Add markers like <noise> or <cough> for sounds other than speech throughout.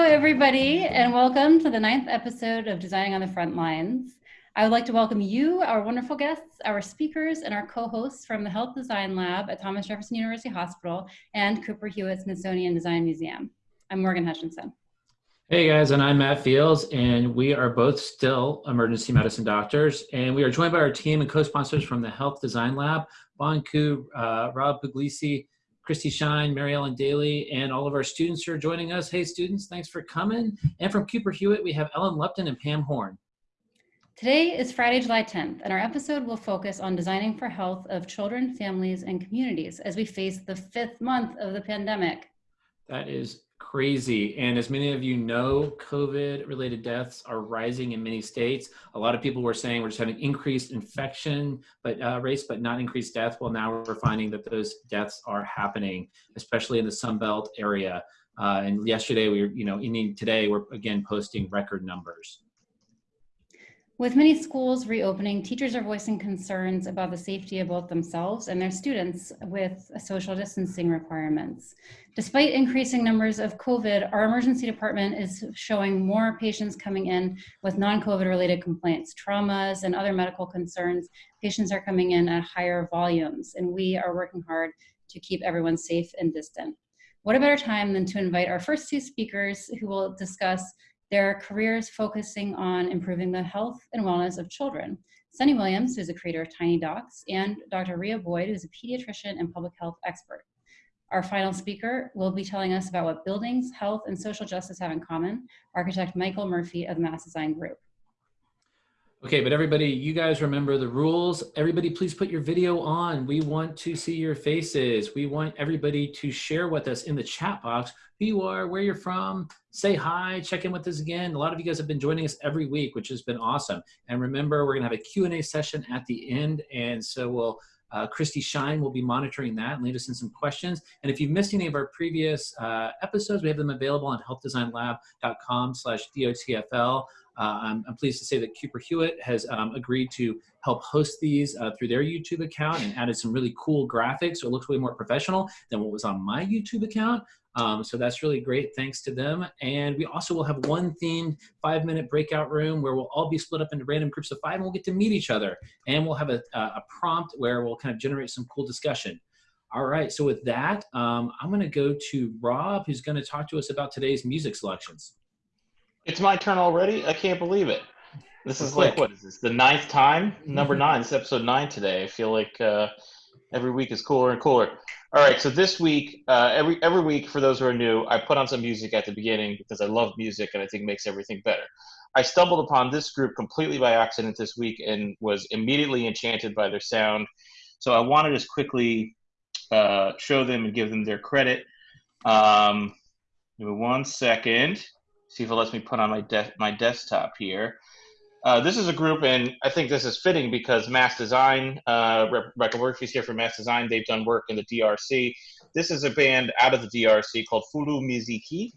Hello, everybody, and welcome to the ninth episode of Designing on the Front Lines. I would like to welcome you, our wonderful guests, our speakers, and our co-hosts from the Health Design Lab at Thomas Jefferson University Hospital and Cooper Hewitt Smithsonian Design Museum. I'm Morgan Hutchinson. Hey guys, and I'm Matt Fields, and we are both still emergency medicine doctors, and we are joined by our team and co-sponsors from the Health Design Lab, Bon Ku, uh, Rob Puglisi, Christy Shine, Mary Ellen Daly, and all of our students who are joining us. Hey students, thanks for coming. And from Cooper Hewitt, we have Ellen Lupton and Pam Horn. Today is Friday, July 10th, and our episode will focus on designing for health of children, families, and communities as we face the fifth month of the pandemic. That is crazy. And as many of you know, COVID related deaths are rising in many states. A lot of people were saying we're just having increased infection but uh, rates, but not increased death. Well, now we're finding that those deaths are happening, especially in the Sun Belt area. Uh, and yesterday we were, you know, today we're again posting record numbers. With many schools reopening, teachers are voicing concerns about the safety of both themselves and their students with social distancing requirements. Despite increasing numbers of COVID, our emergency department is showing more patients coming in with non-COVID related complaints, traumas, and other medical concerns. Patients are coming in at higher volumes, and we are working hard to keep everyone safe and distant. What a better time than to invite our first two speakers who will discuss their careers focusing on improving the health and wellness of children. Sunny Williams, who's the creator of Tiny Docs, and Dr. Rhea Boyd, who's a pediatrician and public health expert. Our final speaker will be telling us about what buildings, health, and social justice have in common, architect Michael Murphy of Mass Design Group. Okay, but everybody, you guys remember the rules. Everybody, please put your video on. We want to see your faces. We want everybody to share with us in the chat box who you are, where you're from, say hi, check in with us again. A lot of you guys have been joining us every week, which has been awesome. And remember, we're gonna have a Q&A session at the end. And so we'll, uh, Christy Shine will be monitoring that and lead us in some questions. And if you've missed any of our previous uh, episodes, we have them available on healthdesignlab.com slash DOTFL. Uh, I'm, I'm, pleased to say that Cooper Hewitt has um, agreed to help host these uh, through their YouTube account and added some really cool graphics. So it looks way more professional than what was on my YouTube account. Um, so that's really great. Thanks to them. And we also will have one themed five minute breakout room where we'll all be split up into random groups of five and we'll get to meet each other. And we'll have a, a prompt where we'll kind of generate some cool discussion. All right, so with that, um, I'm gonna go to Rob, who's gonna talk to us about today's music selections. It's my turn already. I can't believe it. This is like what is this? The ninth time? Number nine. This episode nine today. I feel like uh, every week is cooler and cooler. All right. So this week, uh, every every week for those who are new, I put on some music at the beginning because I love music and I think makes everything better. I stumbled upon this group completely by accident this week and was immediately enchanted by their sound. So I want to just quickly uh, show them and give them their credit. Um, give me one second see if it lets me put on my de- my desktop here. Uh, this is a group, and I think this is fitting because Mass Design, uh, Rebecca Murphy's here for Mass Design. They've done work in the DRC. This is a band out of the DRC called Fulu Miziki,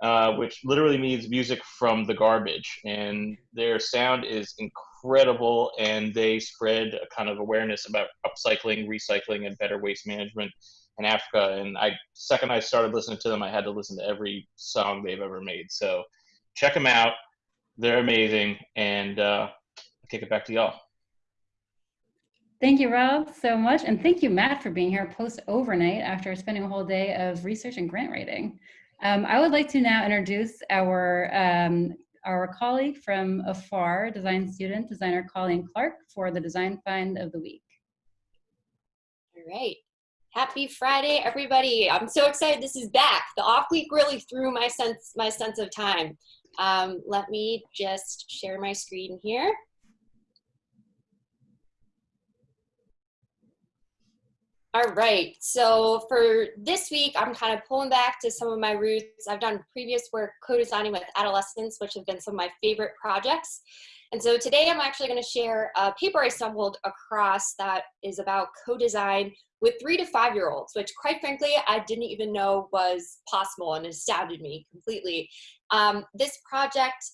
uh, which literally means music from the garbage. And their sound is incredible, and they spread a kind of awareness about upcycling, recycling, and better waste management in Africa. And I second I started listening to them, I had to listen to every song they've ever made. So check them out; they're amazing. And uh, I'll kick it back to y'all. Thank you, Rob, so much. And thank you, Matt, for being here post overnight after spending a whole day of research and grant writing. Um, I would like to now introduce our, um, our colleague from afar, design student, designer Colleen Clark for the Design Find of the Week. All right. Happy Friday, everybody. I'm so excited this is back. The off week really threw my sense, my sense of time. Um, let me just share my screen here. All right, so for this week, I'm kind of pulling back to some of my roots. I've done previous work co-designing with adolescents, which have been some of my favorite projects. And so today I'm actually gonna share a paper I stumbled across that is about co-design with three to five year olds, which quite frankly, I didn't even know was possible and astounded me completely. Um, this project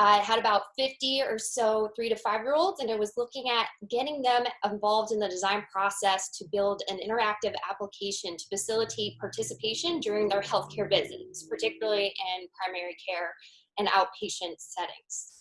I had about 50 or so three to five year olds, and it was looking at getting them involved in the design process to build an interactive application to facilitate participation during their healthcare visits, particularly in primary care and outpatient settings.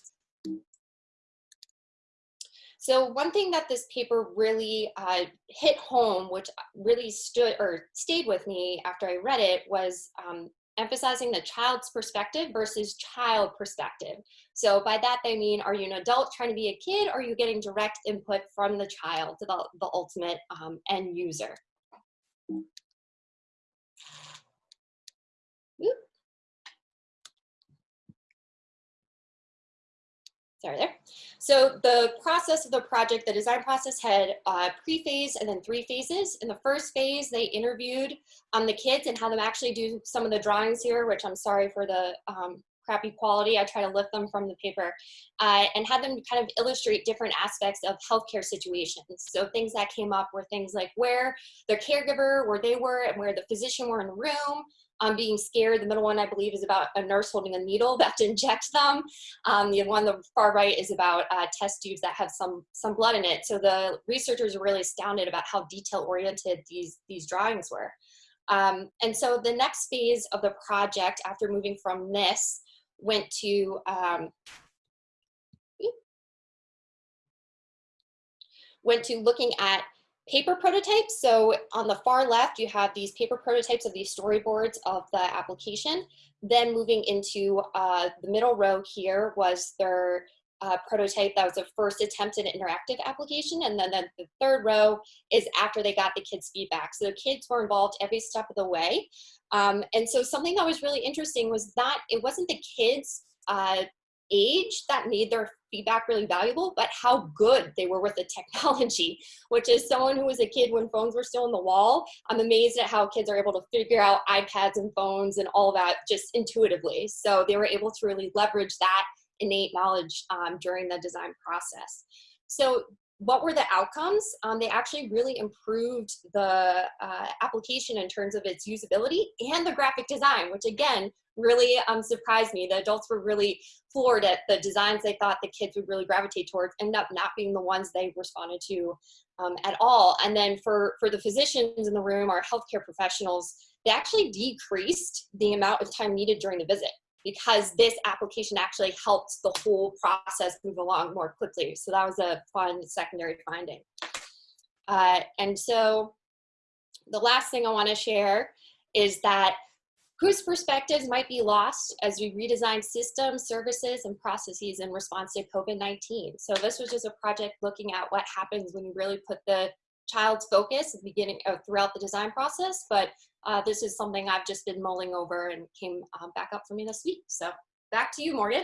So one thing that this paper really uh, hit home, which really stood or stayed with me after I read it, was um, emphasizing the child's perspective versus child perspective. So by that they mean, are you an adult trying to be a kid, or are you getting direct input from the child, the, the ultimate um, end user? Sorry there. So the process of the project, the design process had uh, pre-phase and then three phases. In the first phase, they interviewed um, the kids and had them actually do some of the drawings here, which I'm sorry for the um, crappy quality. I try to lift them from the paper uh, and had them kind of illustrate different aspects of healthcare situations. So things that came up were things like where their caregiver, where they were and where the physician were in the room, um, being scared. The middle one, I believe, is about a nurse holding a needle <laughs> that to inject them. Um, the one on the far right is about uh, test tubes that have some, some blood in it. So the researchers were really astounded about how detail-oriented these, these drawings were. Um, and so the next phase of the project, after moving from this, went to um, went to looking at paper prototypes. So on the far left, you have these paper prototypes of these storyboards of the application. Then moving into uh, the middle row here was their uh, prototype that was the first attempt at an interactive application. And then the, the third row is after they got the kids' feedback. So the kids were involved every step of the way. Um, and so something that was really interesting was that it wasn't the kids' uh, age that made their feedback really valuable, but how good they were with the technology, <laughs> which is someone who was a kid when phones were still on the wall. I'm amazed at how kids are able to figure out iPads and phones and all that just intuitively. So they were able to really leverage that innate knowledge um, during the design process. So what were the outcomes? Um, they actually really improved the uh, application in terms of its usability and the graphic design, which again, really um, surprised me. The adults were really floored at the designs they thought the kids would really gravitate towards, end up not being the ones they responded to um, at all. And then for, for the physicians in the room, our healthcare professionals, they actually decreased the amount of time needed during the visit because this application actually helped the whole process move along more quickly. So that was a fun secondary finding. Uh, and so the last thing I wanna share is that whose perspectives might be lost as we redesign systems, services, and processes in response to COVID-19. So this was just a project looking at what happens when you really put the child's focus at the beginning uh, throughout the design process, but uh, this is something I've just been mulling over and came um, back up for me this week. So back to you, Morgan.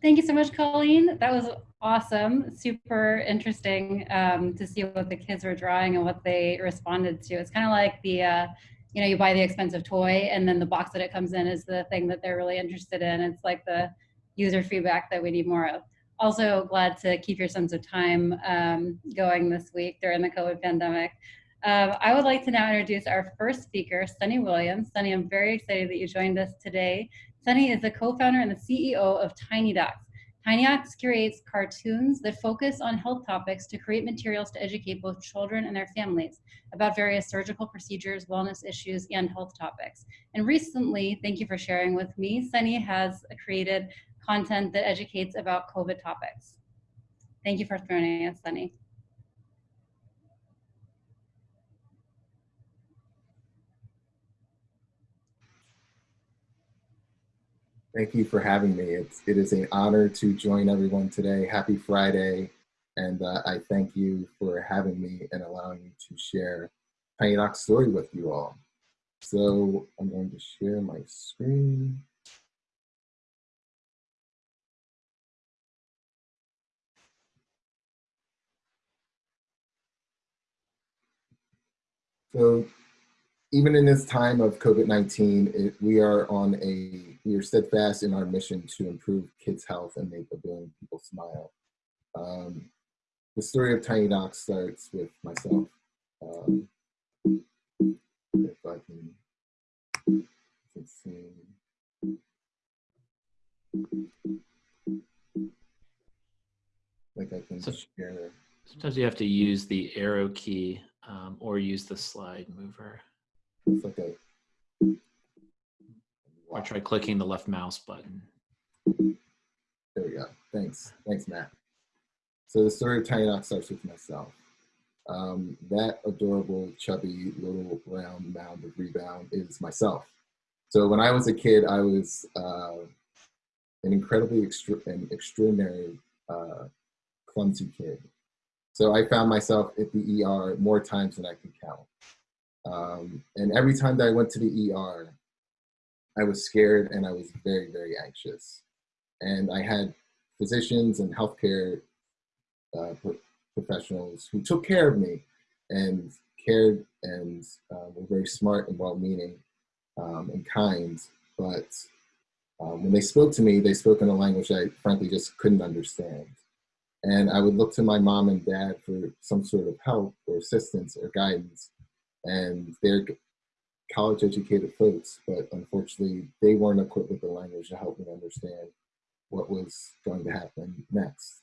Thank you so much, Colleen. That was awesome. Super interesting um, to see what the kids were drawing and what they responded to. It's kind of like the, uh, you know, you buy the expensive toy and then the box that it comes in is the thing that they're really interested in. It's like the user feedback that we need more of. Also glad to keep your sense of time um, going this week during the COVID pandemic. Um, I would like to now introduce our first speaker, Sunny Williams. Sunny, I'm very excited that you joined us today. Sunny is the co-founder and the CEO of Tiny Docs. Tiny Docs curates cartoons that focus on health topics to create materials to educate both children and their families about various surgical procedures, wellness issues, and health topics. And recently, thank you for sharing with me, Sunny has created content that educates about COVID topics. Thank you for joining us, Sunny. Thank you for having me. It's, it is an honor to join everyone today. Happy Friday. And uh, I thank you for having me and allowing me to share Tiny Doc's story with you all. So I'm going to share my screen. So even in this time of COVID-19, we are on a, we are steadfast in our mission to improve kids' health and make a billion people smile. Um, the story of Tiny Doc starts with myself. Um, if I can, see. Like I can So- share. Sometimes you have to use the arrow key um, or use the slide mover Like a. or try clicking the left mouse button. There we go. Thanks. Thanks, Matt. So the story of Tiny Docs starts with myself. Um, that adorable, chubby, little round mound of rebound is myself. So when I was a kid, I was uh, an incredibly extra- an extraordinary, uh, clumsy kid. So I found myself at the ER more times than I could count. Um, and every time that I went to the ER, I was scared and I was very, very anxious and I had physicians and healthcare uh, pro- professionals who took care of me and cared and uh, were very smart and well-meaning um, and kind. But um, when they spoke to me, they spoke in a language I frankly just couldn't understand. And I would look to my mom and dad for some sort of help or assistance or guidance. And they're college educated folks, but unfortunately, they weren't equipped with the language to help me understand what was going to happen next.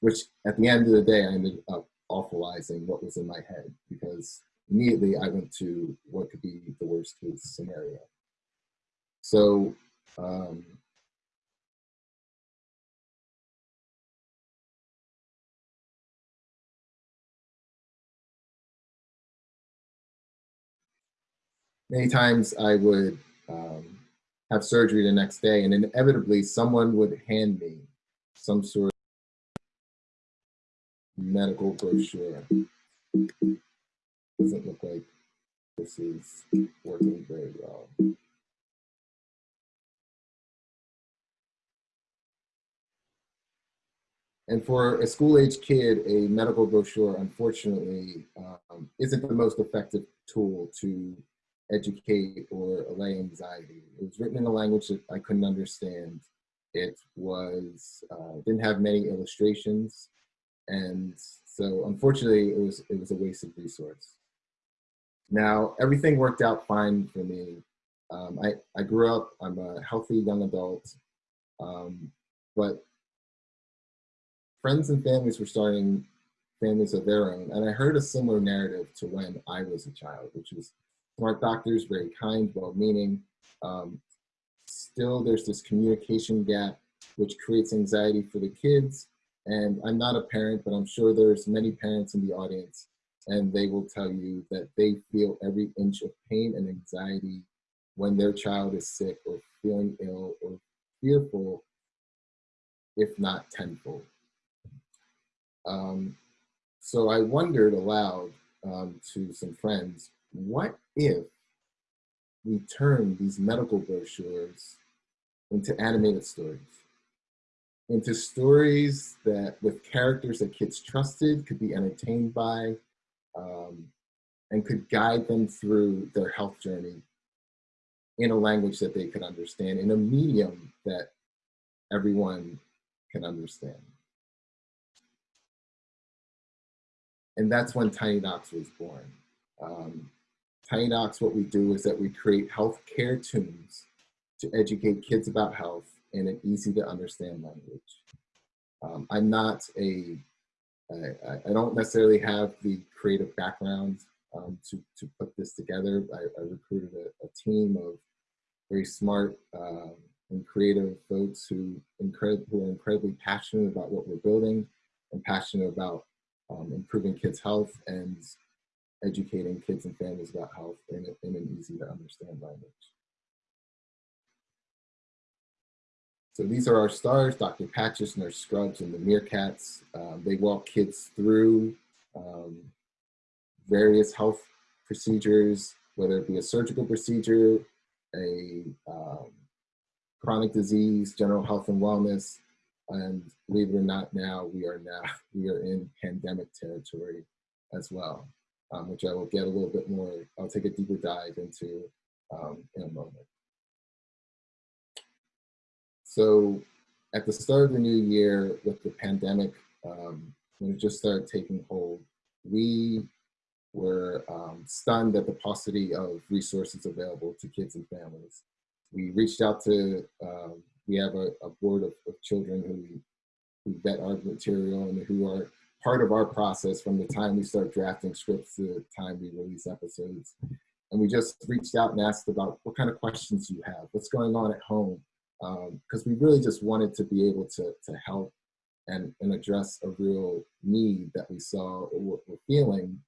Which at the end of the day, I ended up awfulizing what was in my head because immediately I went to what could be the worst case scenario. So, um, many times I would um, have surgery the next day, and inevitably someone would hand me some sort of medical brochure. Doesn't look like this is working very well. And for a school-age kid, a medical brochure, unfortunately, um, isn't the most effective tool to educate or allay anxiety. It was written in a language that I couldn't understand. It was uh, didn't have many illustrations, and so unfortunately, it was it was a wasted resource. Now everything worked out fine for me. Um, I I grew up. I'm a healthy young adult, um, but friends and families were starting families of their own, and I heard a similar narrative to when I was a child, which was smart doctors, very kind, well-meaning. Um, still, there's this communication gap, which creates anxiety for the kids. And I'm not a parent, but I'm sure there's many parents in the audience, and they will tell you that they feel every inch of pain and anxiety when their child is sick or feeling ill or fearful, if not tenfold. Um, so I wondered aloud um, to some friends, what if we turn these medical brochures into animated stories? Into stories that, with characters that kids trusted, could be entertained by, um, and could guide them through their health journey in a language that they could understand, in a medium that everyone can understand. And that's when Tiny Docs was born. Um, Tiny what we do is that we create healthcare tunes to educate kids about health in an easy to understand language. Um, I'm not a, I, I don't necessarily have the creative background um, to, to put this together. I, I recruited a, a, team of very smart um, and creative folks who, incred- who are incredibly passionate about what we're building and passionate about um, improving kids' health and educating kids and families about health in, a, in an easy to understand language. So these are our stars, Dr. Patches, and Nurse Scrubs, and the Meerkats. Um, they walk kids through um, various health procedures, whether it be a surgical procedure, a um, chronic disease, general health and wellness, and believe it or not, now we are now <laughs> we are in pandemic territory as well, um, which I will get a little bit more. I'll take a deeper dive into um, in a moment. So, at the start of the new year, with the pandemic, um, when it just started taking hold, we were um, stunned at the paucity of resources available to kids and families. We reached out to um, we have a, a board of, of children who, who vet our material and who are part of our process from the time we start drafting scripts to the time we release episodes. And we just reached out and asked about what kind of questions you have, what's going on at home, because um, we really just wanted to be able to, to help and, and address a real need that we saw or were feeling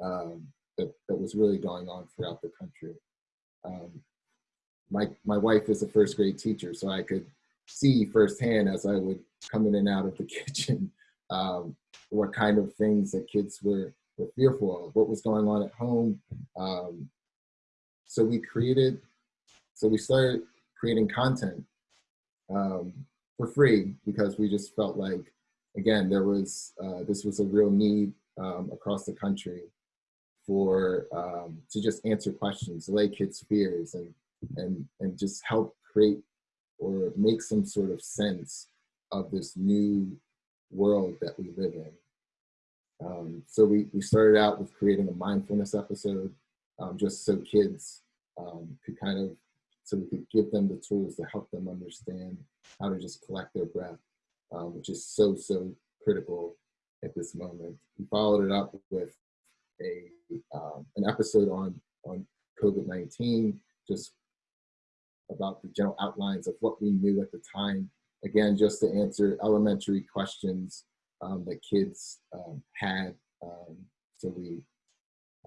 um, that, that was really going on throughout the country. Um, my, my wife is a first grade teacher, so I could see firsthand as I would come in and out of the <laughs> kitchen um, what kind of things that kids were, were fearful of, what was going on at home. Um, so we created, so we started creating content um, for free because we just felt like, again, there was, uh, this was a real need um, across the country for, um, to just answer questions, allay kids' fears and, and, and just help create or make some sort of sense of this new world that we live in. Um, so we, we started out with creating a mindfulness episode um, just so kids um, could kind of, so we could give them the tools to help them understand how to just collect their breath, um, which is so, so critical at this moment. We followed it up with a, um, an episode on, on COVID-19, just about the general outlines of what we knew at the time again, just to answer elementary questions um, that kids um, had. Um, so we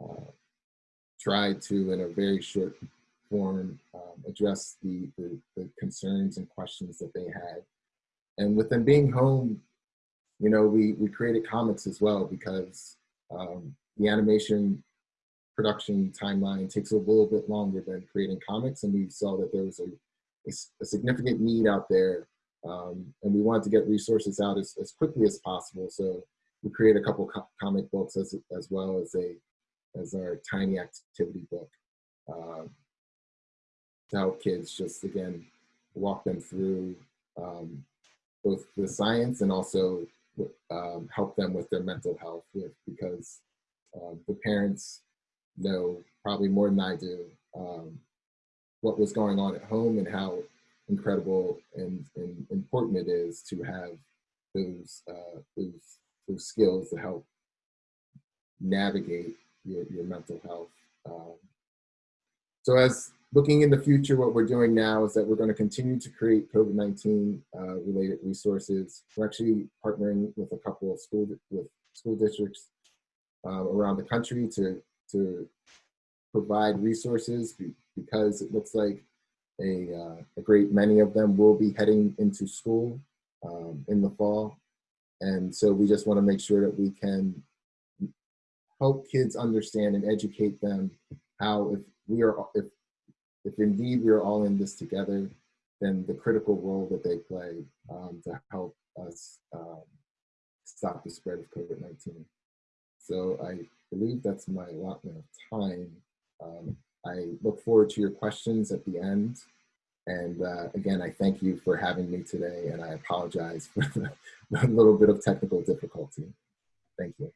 uh, tried to, in a very short form, um, address the, the, the, concerns and questions that they had. And with them being home, you know, we, we created comics as well because um, the animation production timeline takes a little bit longer than creating comics. And we saw that there was a, a, a significant need out there um, and we wanted to get resources out as, as quickly as possible. So we created a couple co comic books as, as well as a as our tiny activity book um, to help kids just again walk them through um, both the science and also um, help them with their mental health with because uh, the parents know probably more than I do um, what was going on at home and how incredible and, and important it is to have those, uh, those, those skills to help navigate your, your mental health. Um, so as looking in the future, what we're doing now is that we're going to continue to create COVID-19 uh, related resources. We're actually partnering with a couple of school with school districts uh, around the country to to provide resources because it looks like a, uh, a great many of them will be heading into school um, in the fall. And so we just want to make sure that we can help kids understand and educate them how if we are, if, if indeed we are all in this together, then the critical role that they play um, to help us um, stop the spread of COVID-19. So I believe that's my allotment of time. Um, I look forward to your questions at the end. And uh, again, I thank you for having me today, and I apologize for the, the little bit of technical difficulty. Thank you.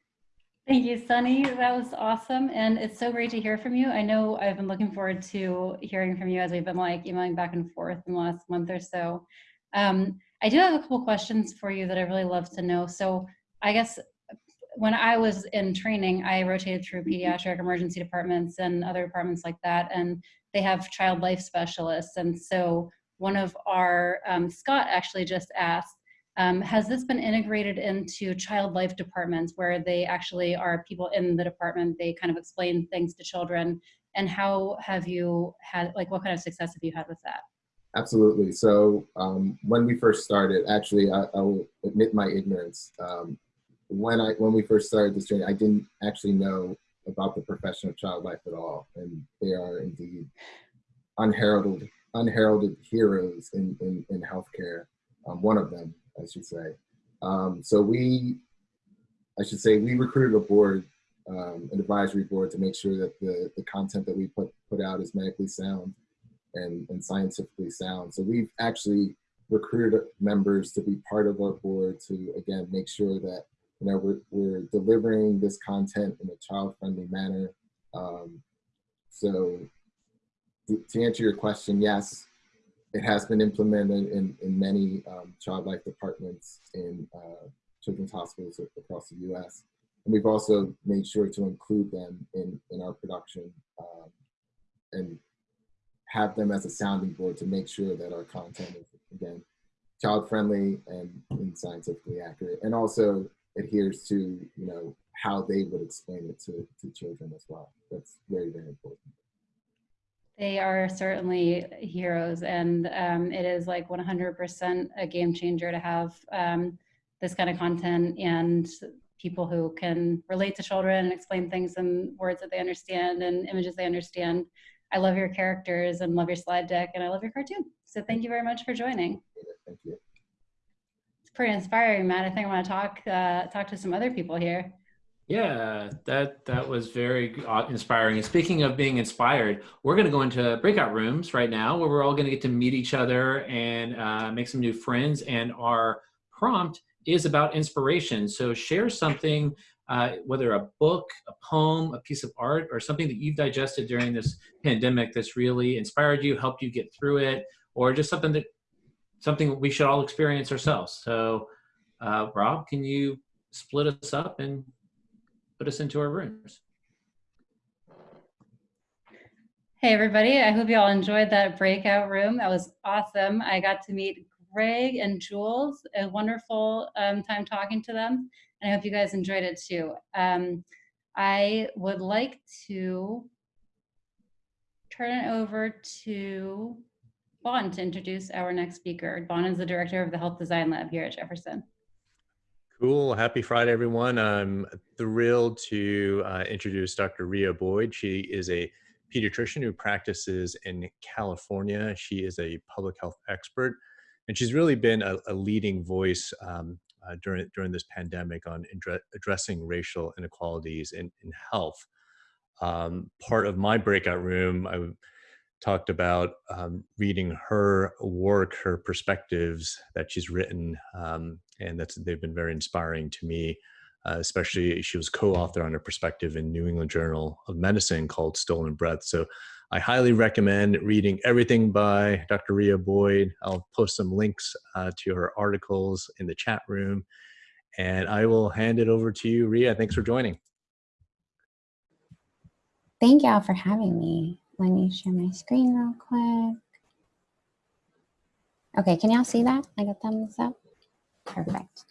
Thank you, Sunny. That was awesome. And it's so great to hear from you. I know I've been looking forward to hearing from you as we've been like emailing back and forth in the last month or so. Um, I do have a couple questions for you that I really love to know. So I guess when I was in training, I rotated through pediatric emergency departments and other departments like that, and they have child life specialists. And so one of our, um, Scott actually just asked, um, has this been integrated into child life departments where they actually are people in the department, they kind of explain things to children, and how have you had, like what kind of success have you had with that? Absolutely. So um, when we first started, actually, I, I will admit my ignorance. Um, when I when we first started this journey, I didn't actually know about the profession of child life at all, and they are indeed unheralded unheralded heroes in in, in healthcare. Um, one of them, I should say. Um, so we, I should say, we recruited a board, um, an advisory board, to make sure that the the content that we put put out is medically sound and and scientifically sound. So we've actually recruited members to be part of our board to again make sure that you know, we're, we're delivering this content in a child-friendly manner. Um, so to answer your question, yes, it has been implemented in, in many um, child life departments in uh, children's hospitals across the U.S. And we've also made sure to include them in, in our production um, and have them as a sounding board to make sure that our content is, again, child friendly and, and scientifically accurate, and also adheres to, you know, how they would explain it to, to children as well. That's very, very important. They are certainly heroes, and um, it is like 100% a game changer to have um, this kind of content and people who can relate to children and explain things in words that they understand and images they understand. I love your characters and love your slide deck, and I love your cartoon. So thank you very much for joining. Thank you. Pretty inspiring, Matt. I think I want to talk uh, talk to some other people here. Yeah, that that was very uh, inspiring. And speaking of being inspired, we're going to go into breakout rooms right now, where we're all going to get to meet each other and uh, make some new friends. And our prompt is about inspiration. So share something, uh, whether a book, a poem, a piece of art, or something that you've digested during this pandemic that's really inspired you, helped you get through it, or just something that something we should all experience ourselves. So, uh, Rob, can you split us up and put us into our rooms. Hey, everybody. I hope you all enjoyed that breakout room. That was awesome. I got to meet Greg and Jules. A wonderful um, time talking to them. And I hope you guys enjoyed it too. Um, I would like to turn it over to Bon to introduce our next speaker. Bon is the director of the Health Design Lab here at Jefferson. Cool. Happy Friday, everyone. I'm thrilled to uh, introduce Dr. Rhea Boyd. She is a pediatrician who practices in California. She is a public health expert, and she's really been a, a leading voice um, uh, during, during this pandemic on addressing racial inequalities in, in health. Um, part of my breakout room, I talked about um, reading her work, her perspectives that she's written, um, and that's they've been very inspiring to me. Uh, especially, she was co-author on her perspective in New England Journal of Medicine called "Stolen Breath." So, I highly recommend reading everything by Dr. Rhea Boyd. I'll post some links uh, to her articles in the chat room, and I will hand it over to you, Rhea. Thanks for joining. Thank y'all for having me. Let me share my screen real quick. Okay, can y'all see that? I got thumbs up. Perfect.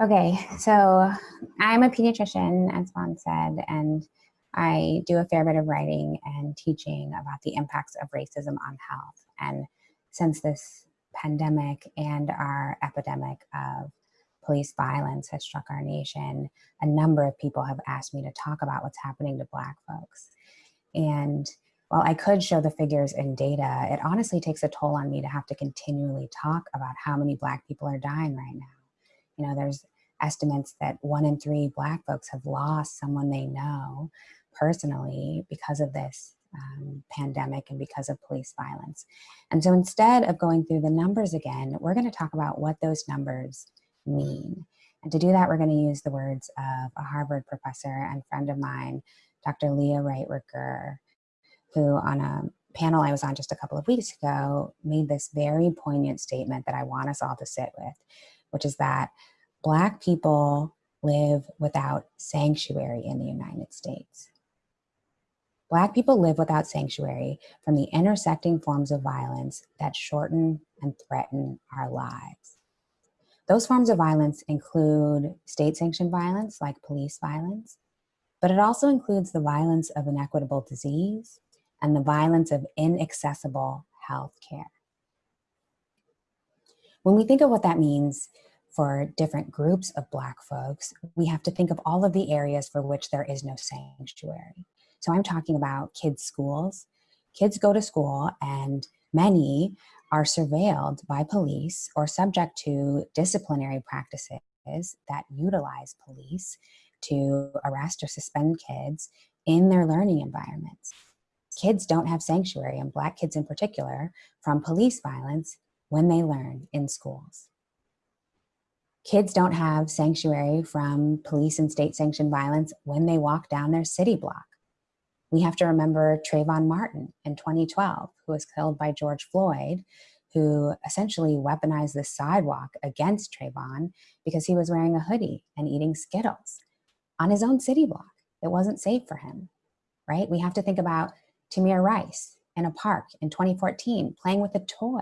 Okay, so I'm a pediatrician, as Bon said, and I do a fair bit of writing and teaching about the impacts of racism on health. And since this pandemic and our epidemic of police violence has struck our nation, a number of people have asked me to talk about what's happening to Black folks. And while I could show the figures and data, it honestly takes a toll on me to have to continually talk about how many Black people are dying right now. You know, there's estimates that one in three Black folks have lost someone they know personally because of this um, pandemic and because of police violence. And so instead of going through the numbers again, we're going to talk about what those numbers mean. And to do that, we're going to use the words of a Harvard professor and friend of mine, Dr. Leah Wright Rigueur, who on a panel I was on just a couple of weeks ago made this very poignant statement that I want us all to sit with, which is that Black people live without sanctuary in the United States. Black people live without sanctuary from the intersecting forms of violence that shorten and threaten our lives. Those forms of violence include state-sanctioned violence like police violence, but it also includes the violence of inequitable disease, and the violence of inaccessible health care. When we think of what that means for different groups of Black folks, we have to think of all of the areas for which there is no sanctuary. So I'm talking about kids' schools. Kids go to school and many are surveilled by police or subject to disciplinary practices that utilize police to arrest or suspend kids in their learning environments kids don't have sanctuary, and Black kids in particular, from police violence when they learn in schools. Kids don't have sanctuary from police and state sanctioned violence when they walk down their city block. We have to remember Trayvon Martin in 2012, who was killed by George Floyd, who essentially weaponized the sidewalk against Trayvon because he was wearing a hoodie and eating Skittles on his own city block. It wasn't safe for him, right? We have to think about Tamir Rice in a park in 2014 playing with a toy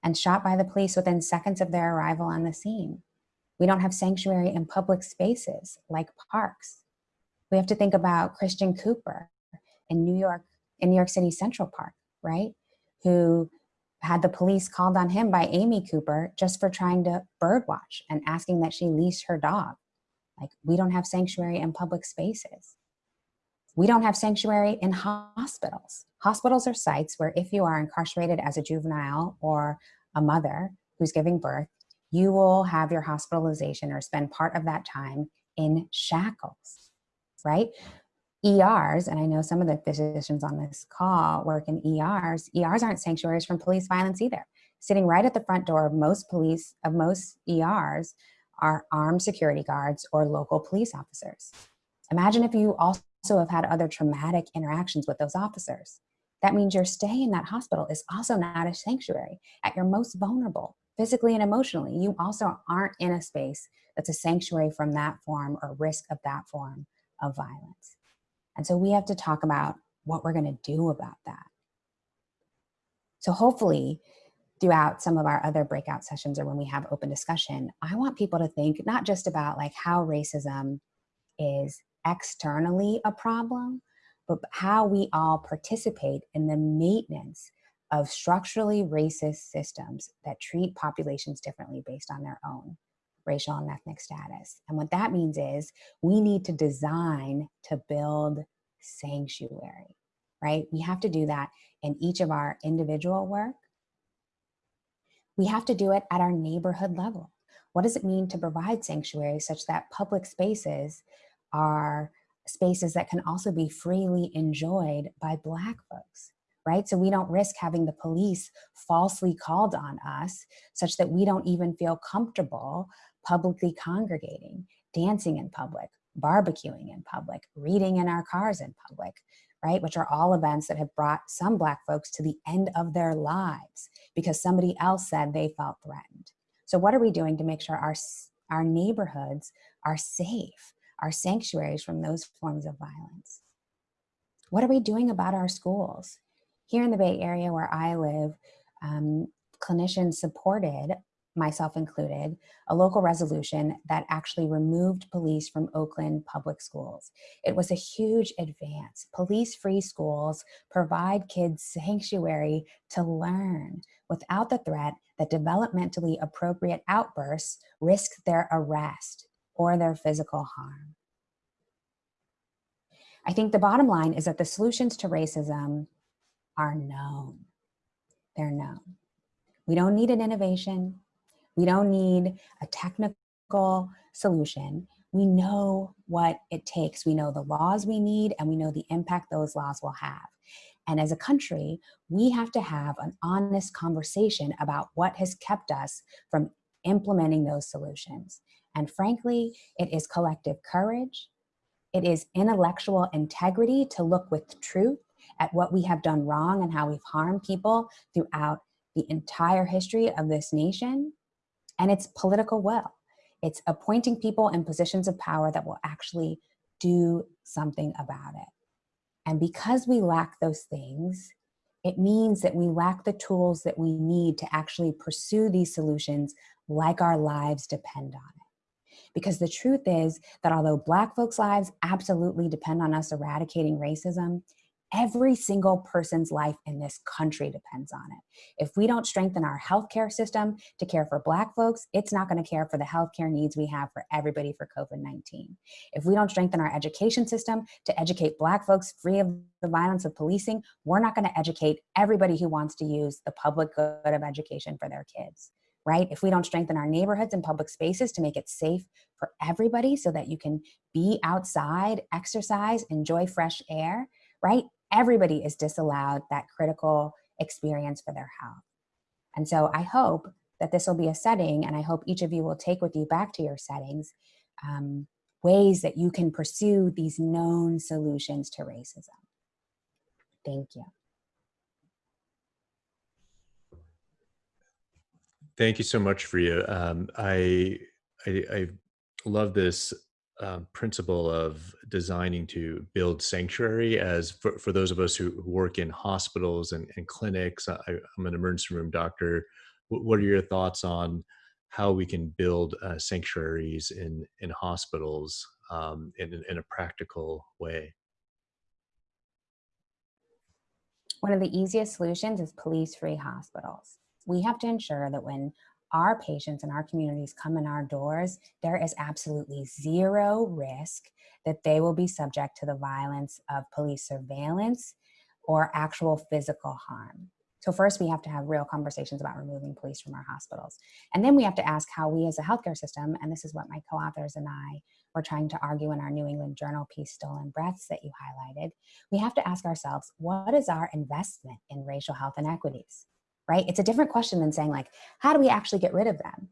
and shot by the police within seconds of their arrival on the scene. We don't have sanctuary in public spaces like parks. We have to think about Christian Cooper in New York, in New York City Central Park, right? Who had the police called on him by Amy Cooper just for trying to birdwatch and asking that she leash her dog. Like we don't have sanctuary in public spaces. We don't have sanctuary in hospitals. Hospitals are sites where if you are incarcerated as a juvenile or a mother who's giving birth, you will have your hospitalization or spend part of that time in shackles, right? ERs, and I know some of the physicians on this call work in ERs, ERs aren't sanctuaries from police violence either. Sitting right at the front door of most police, of most ERs, are armed security guards or local police officers. Imagine if you also have had other traumatic interactions with those officers. That means your stay in that hospital is also not a sanctuary. At your most vulnerable, physically and emotionally, you also aren't in a space that's a sanctuary from that form or risk of that form of violence. And so we have to talk about what we're gonna do about that. So hopefully throughout some of our other breakout sessions or when we have open discussion, I want people to think not just about like how racism is externally a problem, but how we all participate in the maintenance of structurally racist systems that treat populations differently based on their own racial and ethnic status. And what that means is we need to design to build sanctuary, right? We have to do that in each of our individual work, we have to do it at our neighborhood level. What does it mean to provide sanctuary such that public spaces are spaces that can also be freely enjoyed by Black folks, right? So we don't risk having the police falsely called on us such that we don't even feel comfortable publicly congregating, dancing in public, barbecuing in public, reading in our cars in public, right? Which are all events that have brought some Black folks to the end of their lives because somebody else said they felt threatened. So what are we doing to make sure our, our neighborhoods are safe, our sanctuaries from those forms of violence? What are we doing about our schools? Here in the Bay Area where I live, um, clinicians supported myself included, a local resolution that actually removed police from Oakland public schools. It was a huge advance. Police-free schools provide kids sanctuary to learn without the threat that developmentally appropriate outbursts risk their arrest or their physical harm. I think the bottom line is that the solutions to racism are known. They're known. We don't need an innovation. We don't need a technical solution. We know what it takes. We know the laws we need and we know the impact those laws will have. And as a country, we have to have an honest conversation about what has kept us from implementing those solutions. And frankly, it is collective courage. It is intellectual integrity to look with truth at what we have done wrong and how we've harmed people throughout the entire history of this nation and it's political will. It's appointing people in positions of power that will actually do something about it. And because we lack those things, it means that we lack the tools that we need to actually pursue these solutions like our lives depend on it. Because the truth is that although Black folks' lives absolutely depend on us eradicating racism, every single person's life in this country depends on it. If we don't strengthen our healthcare system to care for Black folks, it's not gonna care for the healthcare needs we have for everybody for COVID-19. If we don't strengthen our education system to educate Black folks free of the violence of policing, we're not gonna educate everybody who wants to use the public good of education for their kids right? If we don't strengthen our neighborhoods and public spaces to make it safe for everybody so that you can be outside, exercise, enjoy fresh air, right? Everybody is disallowed that critical experience for their health. And so I hope that this will be a setting and I hope each of you will take with you back to your settings um, ways that you can pursue these known solutions to racism. Thank you. Thank you so much, Freya. Um, I, I, I love this um, principle of designing to build sanctuary as for, for those of us who, work in hospitals and, and clinics. I, am an emergency room doctor. What, are your thoughts on how we can build uh, sanctuaries in, in hospitals um, in, in a practical way? One of the easiest solutions is police-free hospitals. We have to ensure that when our patients and our communities come in our doors, there is absolutely zero risk that they will be subject to the violence of police surveillance or actual physical harm. So first we have to have real conversations about removing police from our hospitals. And then we have to ask how we as a healthcare system, and this is what my co-authors and I were trying to argue in our New England Journal piece, Stolen Breaths that you highlighted, we have to ask ourselves, what is our investment in racial health inequities? Right? It's a different question than saying like, how do we actually get rid of them?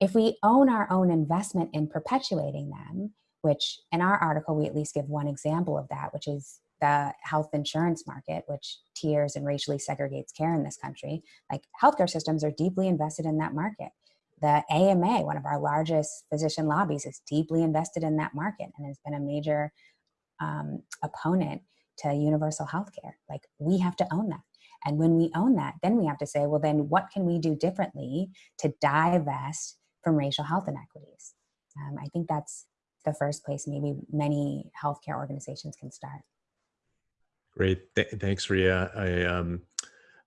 If we own our own investment in perpetuating them, which in our article, we at least give one example of that, which is the health insurance market, which tiers and racially segregates care in this country, like healthcare systems are deeply invested in that market. The AMA, one of our largest physician lobbies, is deeply invested in that market and has been a major um, opponent to universal healthcare. Like we have to own that. And when we own that, then we have to say, well, then what can we do differently to divest from racial health inequities? Um, I think that's the first place maybe many healthcare organizations can start. Great, Th thanks, Rhea. I am um,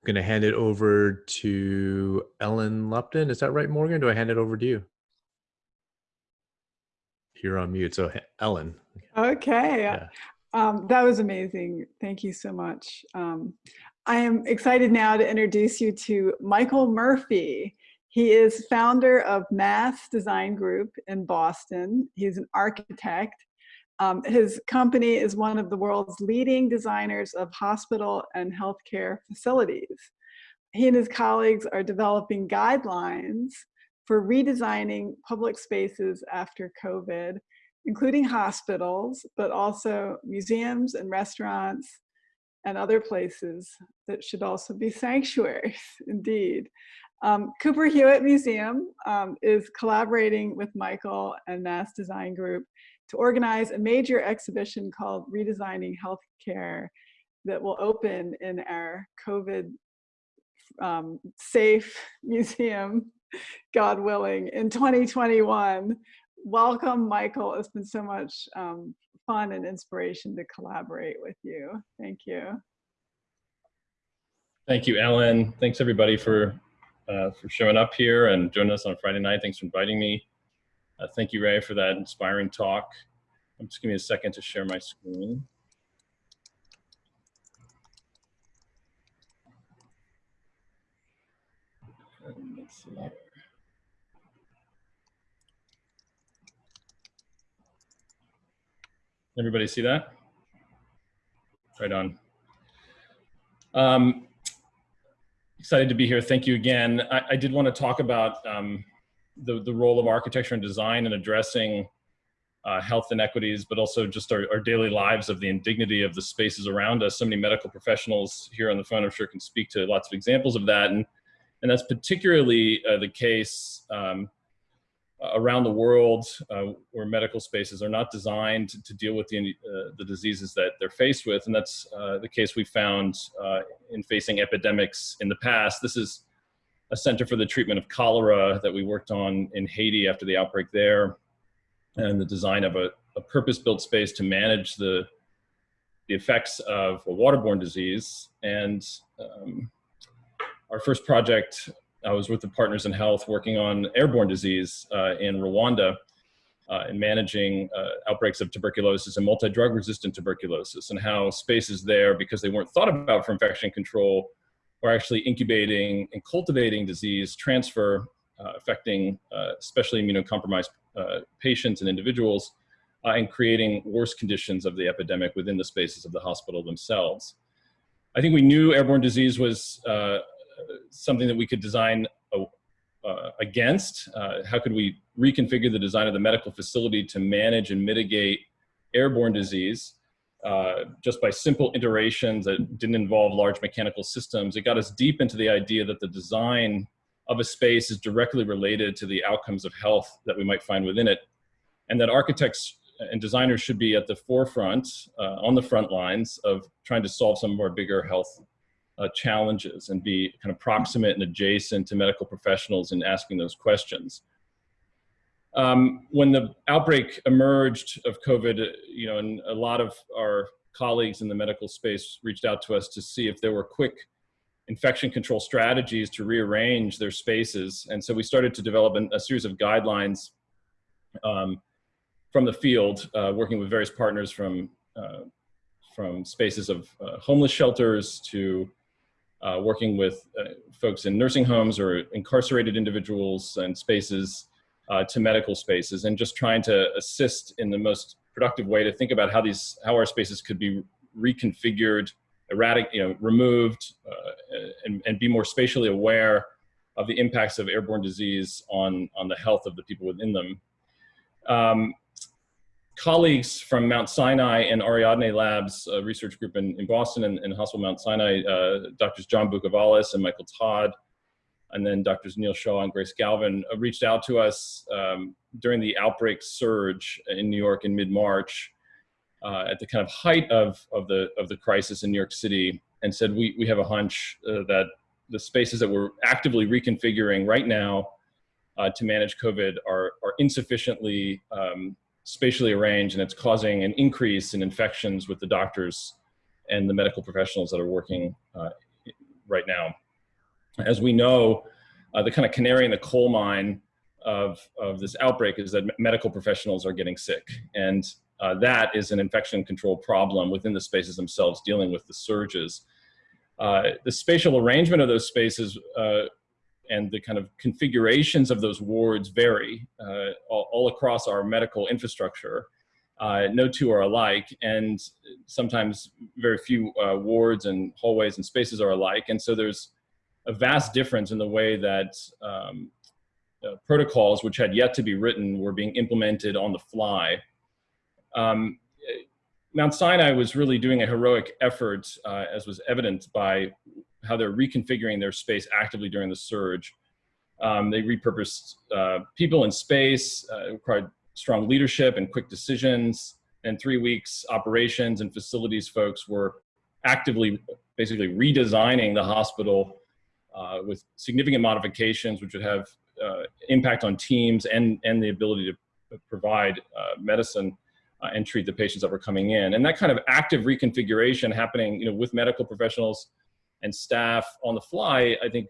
going to hand it over to Ellen Lupton. Is that right, Morgan? Do I hand it over to you? You're on mute, so Ellen. Okay, yeah. um, that was amazing. Thank you so much. Um, I am excited now to introduce you to Michael Murphy. He is founder of Mass Design Group in Boston. He's an architect. Um, his company is one of the world's leading designers of hospital and healthcare facilities. He and his colleagues are developing guidelines for redesigning public spaces after COVID, including hospitals, but also museums and restaurants, and other places that should also be <laughs> sanctuaries, indeed. Um, Cooper Hewitt Museum um, is collaborating with Michael and Mass Design Group to organize a major exhibition called Redesigning Healthcare that will open in our COVID um, safe <laughs> museum, God willing, in 2021. Welcome, Michael. It's been so much um, fun and inspiration to collaborate with you. Thank you. Thank you, Ellen. Thanks everybody for uh, for showing up here and joining us on Friday night. Thanks for inviting me. Uh, thank you, Ray, for that inspiring talk. I'm just give me a second to share my screen. Let's see Everybody see that? Right on. Um, excited to be here. Thank you again. I, I did want to talk about um, the, the role of architecture and design in addressing uh, health inequities, but also just our, our, daily lives of the indignity of the spaces around us. So many medical professionals here on the phone, I'm sure can speak to lots of examples of that. And, and that's particularly uh, the case um, around the world uh, where medical spaces are not designed to deal with the, uh, the diseases that they're faced with. And that's uh, the case we found uh, in facing epidemics in the past. This is a center for the treatment of cholera that we worked on in Haiti after the outbreak there and the design of a, a purpose-built space to manage the, the effects of a waterborne disease. And um, our first project I was with the Partners in Health working on airborne disease uh, in Rwanda uh, and managing uh, outbreaks of tuberculosis and multi-drug resistant tuberculosis and how spaces there, because they weren't thought about for infection control, are actually incubating and cultivating disease transfer uh, affecting uh, especially immunocompromised uh, patients and individuals and creating worse conditions of the epidemic within the spaces of the hospital themselves. I think we knew airborne disease was something that we could design a, uh, against. Uh, how could we reconfigure the design of the medical facility to manage and mitigate airborne disease uh, just by simple iterations that didn't involve large mechanical systems? It got us deep into the idea that the design of a space is directly related to the outcomes of health that we might find within it, and that architects and designers should be at the forefront, uh, on the front lines of trying to solve some of our bigger health uh, challenges and be kind of proximate and adjacent to medical professionals in asking those questions. Um, when the outbreak emerged of COVID, you know, and a lot of our colleagues in the medical space reached out to us to see if there were quick infection control strategies to rearrange their spaces. And so we started to develop an, a series of guidelines um, from the field, uh, working with various partners from, uh, from spaces of uh, homeless shelters to uh, working with uh, folks in nursing homes or incarcerated individuals and spaces uh, to medical spaces and just trying to assist in the most productive way to think about how these how our spaces could be reconfigured erratic you know removed uh, and, and be more spatially aware of the impacts of airborne disease on on the health of the people within them. Um, colleagues from Mount Sinai and Ariadne Labs research group in, in Boston and, and, Hospital Mount Sinai, uh, Drs. John Bukavalis and Michael Todd, and then Drs. Neel Shah and Grace Galvin uh, reached out to us um, during the outbreak surge in New York in mid-March uh, at the kind of height of, of, the, of the crisis in New York City and said, we, we have a hunch uh, that the spaces that we're actively reconfiguring right now uh, to manage COVID are, are insufficiently um, spatially arranged and it's causing an increase in infections with the doctors and the medical professionals that are working uh, right now. As we know, uh, the kind of canary in the coal mine of, of this outbreak is that medical professionals are getting sick. And uh, that is an infection control problem within the spaces themselves dealing with the surges. Uh, the spatial arrangement of those spaces uh, and the kind of configurations of those wards vary uh, all, all, across our medical infrastructure. Uh, no two are alike, and sometimes very few uh, wards and hallways and spaces are alike. And so there's a vast difference in the way that um, uh, protocols, which had yet to be written, were being implemented on the fly. Um, Mount Sinai was really doing a heroic effort, uh, as was evident by how they're reconfiguring their space actively during the surge. Um, they repurposed uh, people in space, uh, required strong leadership and quick decisions. And three weeks, operations and facilities folks were actively, basically redesigning the hospital uh, with significant modifications, which would have uh, impact on teams and, and the ability to provide uh, medicine uh, and treat the patients that were coming in. And that kind of active reconfiguration happening you know, with medical professionals, and staff on the fly, I think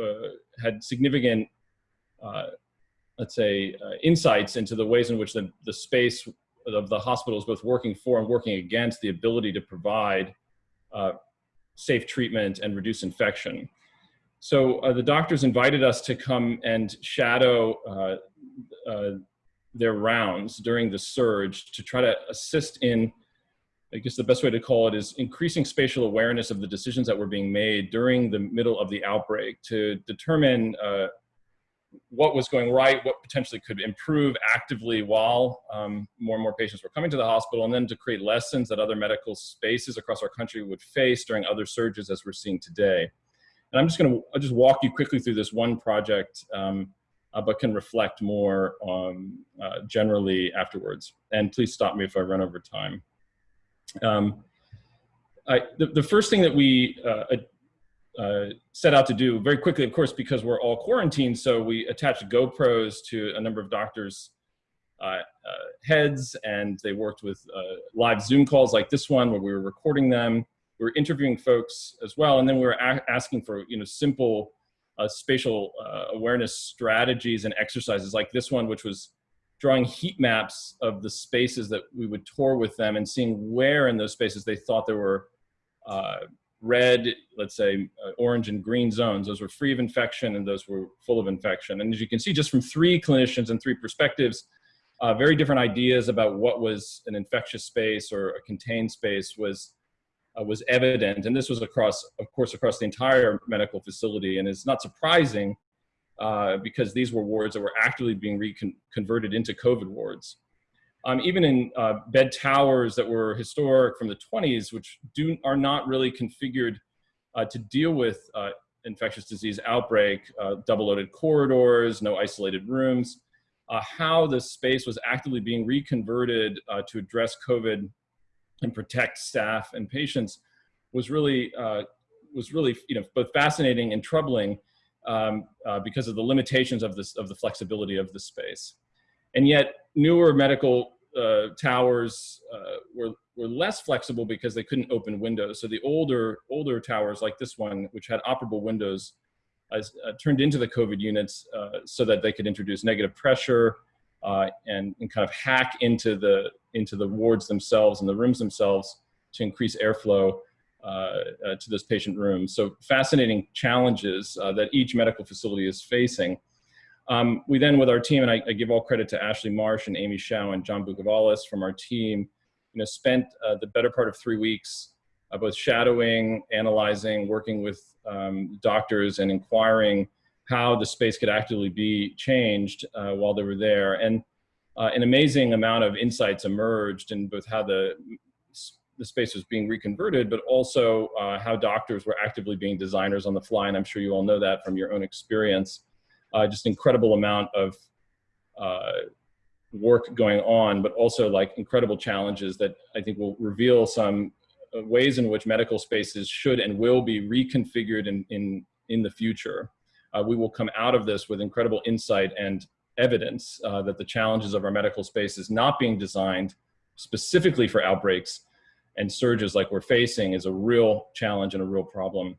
uh, had significant, uh, let's say, uh, insights into the ways in which the, the space of the hospital is both working for and working against the ability to provide uh, safe treatment and reduce infection. So uh, the doctors invited us to come and shadow uh, their rounds during the surge to try to assist in I guess the best way to call it is increasing spatial awareness of the decisions that were being made during the middle of the outbreak to determine uh, what was going right, what potentially could improve actively while um, more and more patients were coming to the hospital, and then to create lessons that other medical spaces across our country would face during other surges as we're seeing today. And I'm just gonna just walk you quickly through this one project, um, uh, but can reflect more um, uh, generally afterwards. And please stop me if I run over time. Um, I, the, the, first thing that we uh, uh, set out to do very quickly, of course, because we're all quarantined, so we attached GoPros to a number of doctors' uh, uh heads, and they worked with uh, live Zoom calls like this one where we were recording them. We were interviewing folks as well, and then we were asking for you know simple uh, spatial awareness strategies and exercises like this one, which was drawing heat maps of the spaces that we would tour with them and seeing where in those spaces they thought there were uh, red, let's say uh, orange and green zones. Those were free of infection and those were full of infection. And as you can see, just from three clinicians and three perspectives, uh, very different ideas about what was an infectious space or a contained space was uh, was evident. And this was across, of course, across the entire medical facility. And it's not surprising uh, because these were wards that were actively being reconverted into COVID wards. Um, even in uh, bed towers that were historic from the 20s, which do are not really configured uh, to deal with uh, infectious disease outbreak, uh, double-loaded corridors, no isolated rooms, how the space was actively being reconverted to address COVID and protect staff and patients was really was really you know both fascinating and troubling um, because of the limitations of this of the flexibility of the space. And yet newer medical uh, towers uh, were, were less flexible because they couldn't open windows. So the older, older towers like this one, which had operable windows, uh, turned into the COVID units uh, so that they could introduce negative pressure uh, and, and kind of hack into the, into the wards themselves and the rooms themselves to increase airflow uh, to this patient room. So fascinating challenges that each medical facility is facing. Um, we then, with our team, and I, I, give all credit to Ashley Marsh and Amy Shao and John Bukavalis from our team, you know, spent uh, the better part of three weeks uh, both shadowing, analyzing, working with um, doctors and inquiring how the space could actively be changed uh, while they were there. And uh, an amazing amount of insights emerged in both how the, the space was being reconverted, but also uh, how doctors were actively being designers on the fly. And I'm sure you all know that from your own experience uh, just incredible amount of uh, work going on, but also like incredible challenges that I think will reveal some uh, ways in which medical spaces should and will be reconfigured in, in, in the future. Uh, we will come out of this with incredible insight and evidence uh, that the challenges of our medical space is not being designed specifically for outbreaks and surges like we're facing is a real challenge and a real problem.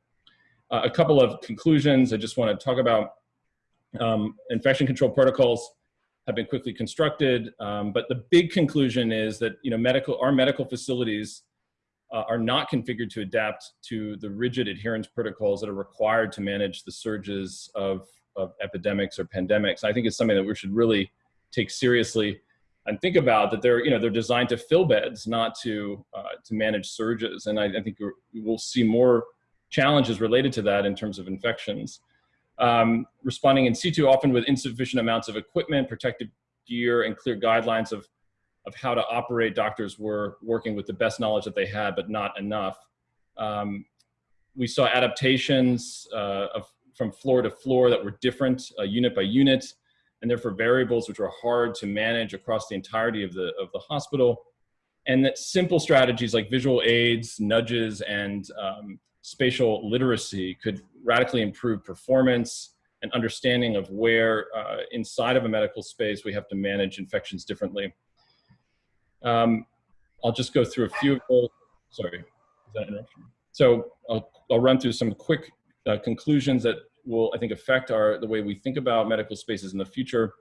Uh, a couple of conclusions I just want to talk about um, infection control protocols have been quickly constructed, um, but the big conclusion is that you know medical our medical facilities uh, are not configured to adapt to the rigid adherence protocols that are required to manage the surges of, of epidemics or pandemics. I think it's something that we should really take seriously and think about that they're you know they're designed to fill beds, not to uh, to manage surges. And I, I think we'll see more challenges related to that in terms of infections um, responding in situ often with insufficient amounts of equipment, protective gear, and clear guidelines of, of how to operate. Doctors were working with the best knowledge that they had, but not enough. Um, we saw adaptations uh, of, from floor to floor that were different, uh, unit by unit, and therefore variables which are hard to manage across the entirety of the, of the hospital. And that simple strategies like visual aids, nudges, and um, spatial literacy could radically improve performance and understanding of where uh, inside of a medical space we have to manage infections differently. Um, I'll just go through a few of those. Sorry, is that interruption? So I'll, I'll run through some quick uh, conclusions that will, I think, affect our the way we think about medical spaces in the future.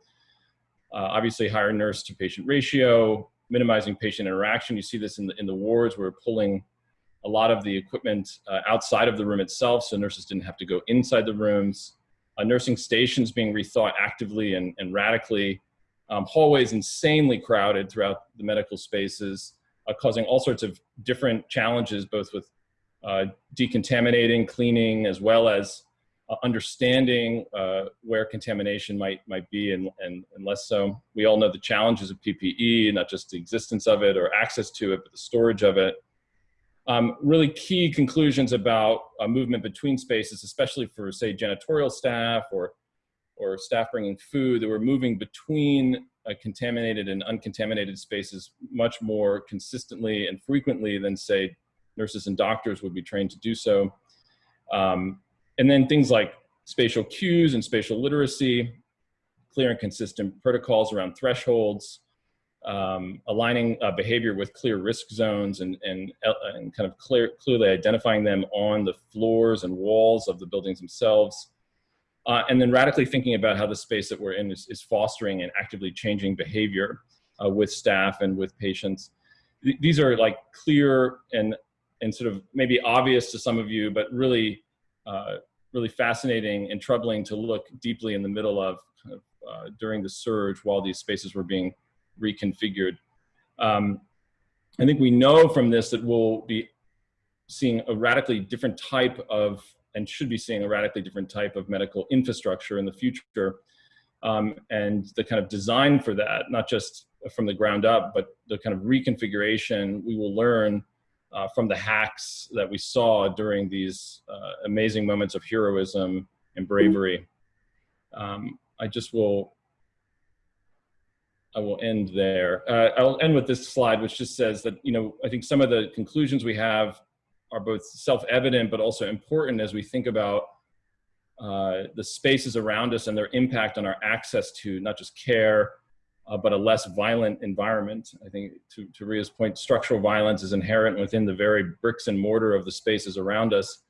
Uh, obviously, higher nurse to patient ratio, minimizing patient interaction. You see this in the, in the wards. We're pulling a lot of the equipment uh, outside of the room itself, so nurses didn't have to go inside the rooms. Uh, nursing stations being rethought actively and, and radically. Um, hallways insanely crowded throughout the medical spaces, uh, causing all sorts of different challenges, both with uh, decontaminating, cleaning, as well as uh, understanding uh, where contamination might might be and, and, and less so. We all know the challenges of PPE, not just the existence of it or access to it, but the storage of it. Um, really key conclusions about uh, movement between spaces, especially for say janitorial staff or, or staff bringing food, that we're moving between uh, contaminated and uncontaminated spaces much more consistently and frequently than say nurses and doctors would be trained to do so. Um, and then things like spatial cues and spatial literacy, clear and consistent protocols around thresholds, um, aligning uh, behavior with clear risk zones and, and, uh, and kind of clear, clearly identifying them on the floors and walls of the buildings themselves. Uh, and then radically thinking about how the space that we're in is, is fostering and actively changing behavior uh, with staff and with patients. Th these are like clear and, and sort of maybe obvious to some of you, but really, uh, really fascinating and troubling to look deeply in the middle of, uh, during the surge while these spaces were being reconfigured. Um, I think we know from this that we'll be seeing a radically different type of and should be seeing a radically different type of medical infrastructure in the future. Um, and the kind of design for that, not just from the ground up, but the kind of reconfiguration we will learn uh, from the hacks that we saw during these uh, amazing moments of heroism and bravery. Um, I just will, I will end there. Uh, I'll end with this slide, which just says that, you know, I think some of the conclusions we have are both self-evident, but also important as we think about uh, the spaces around us and their impact on our access to not just care, uh, but a less violent environment. I think to, to Rhea's point, structural violence is inherent within the very bricks and mortar of the spaces around us.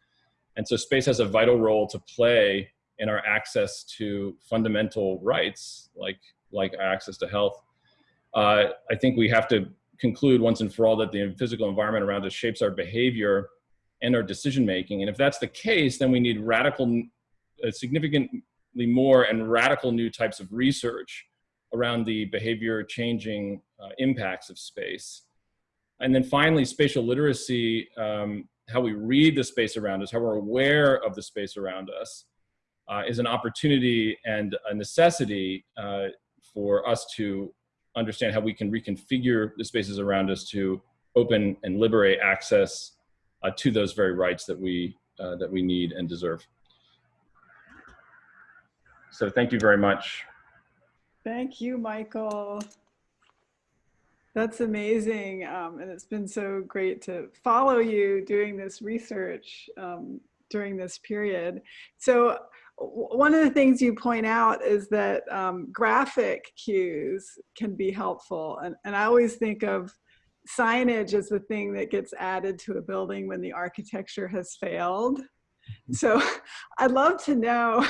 And so space has a vital role to play in our access to fundamental rights, like, like access to health. Uh, I think we have to conclude once and for all that the physical environment around us shapes our behavior and our decision making. And if that's the case, then we need radical, uh, significantly more and radical new types of research around the behavior changing uh, impacts of space. And then finally, spatial literacy, um, how we read the space around us, how we're aware of the space around us, uh, is an opportunity and a necessity uh, for us to understand how we can reconfigure the spaces around us to open and liberate access uh, to those very rights that we, uh, that we need and deserve. So thank you very much. Thank you, Michael. That's amazing. Um, and it's been so great to follow you doing this research um, during this period. So one of the things you point out is that um, graphic cues can be helpful. And, and I always think of signage as the thing that gets added to a building when the architecture has failed. Mm-hmm. So <laughs> I'd love to know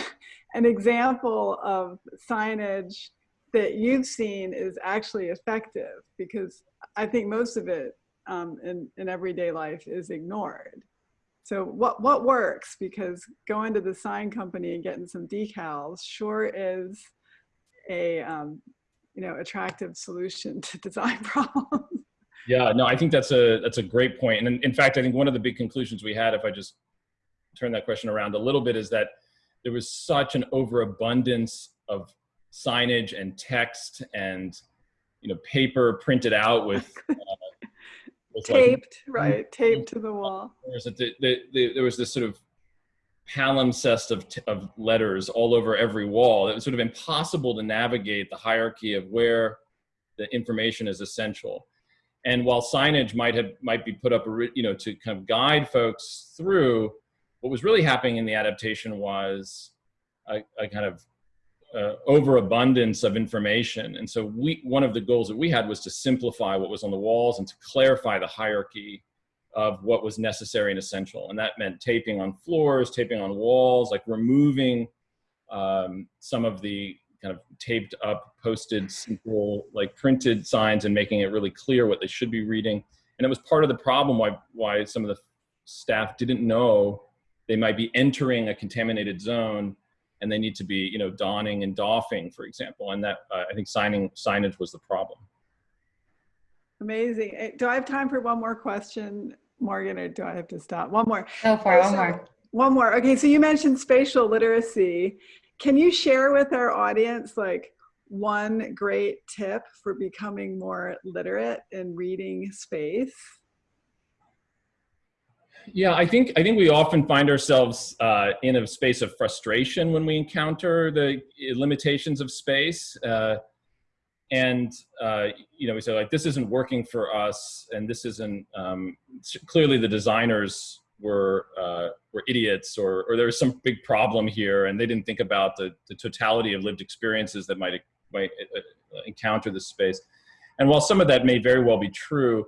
an example of signage that you've seen is actually effective because I think most of it um, in, in everyday life is ignored. So what, what works? Because going to the sign company and getting some decals sure is a um, you know attractive solution to <laughs> design <laughs> problems. Yeah, no, I think that's a that's a great point. And in, in fact, I think one of the big conclusions we had, if I just turn that question around a little bit, is that there was such an overabundance of signage and text and you know paper printed out with, <laughs> uh, with taped like, right taped to the wall. The, the, the, there was this sort of palimpsest of, of letters all over every wall. It was sort of impossible to navigate the hierarchy of where the information is essential. And while signage might have might be put up you know to kind of guide folks through what was really happening in the adaptation was a, a kind of uh, overabundance of information. And so we, one of the goals that we had was to simplify what was on the walls and to clarify the hierarchy of what was necessary and essential. And that meant taping on floors, taping on walls, like removing um, some of the kind of taped up, posted, simple, like printed signs and making it really clear what they should be reading. And it was part of the problem why, why some of the staff didn't know they might be entering a contaminated zone and they need to be, you know, donning and doffing, for example. And that uh, I think signing signage was the problem. Amazing. Eh, do I have time for one more question, Morgan, or do I have to stop? One more. Go for it. One more. One more. Okay. So you mentioned spatial literacy. Can you share with our audience like one great tip for becoming more literate in reading space? Yeah, I think I think we often find ourselves uh, in a space of frustration when we encounter the limitations of space, uh, and uh, you know we say like this isn't working for us, and this isn't um, clearly the designers were uh, were idiots, or or there was some big problem here, and they didn't think about the the totality of lived experiences that might might uh, encounter this space, and while some of that may very well be true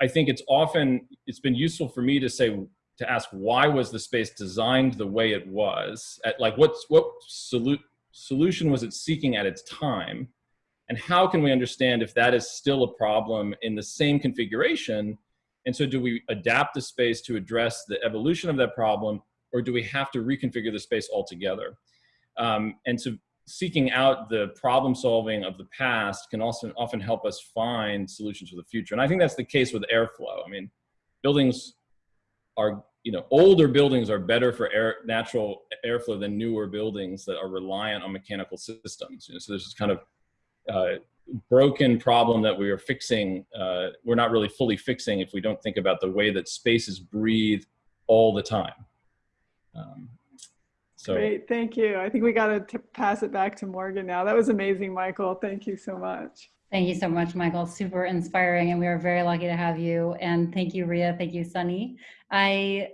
I think it's often, it's been useful for me to say, to ask why was the space designed the way it was? At, like what's, what solu solution was it seeking at its time? And how can we understand if that is still a problem in the same configuration? And so do we adapt the space to address the evolution of that problem or do we have to reconfigure the space altogether? Um, and so seeking out the problem solving of the past can also often help us find solutions for the future. And I think that's the case with airflow. I mean, buildings are you know, older buildings are better for air, natural airflow than newer buildings that are reliant on mechanical systems. You know, so there's this kind of uh, broken problem that we are fixing. Uh, we're not really fully fixing if we don't think about the way that spaces breathe all the time. Um, so Great, thank you. I think we got to pass it back to Morgan now. That was amazing, Michael. Thank you so much. Thank you so much, Michael. Super inspiring, and we are very lucky to have you. And thank you, Rhea. Thank you, Sunny. I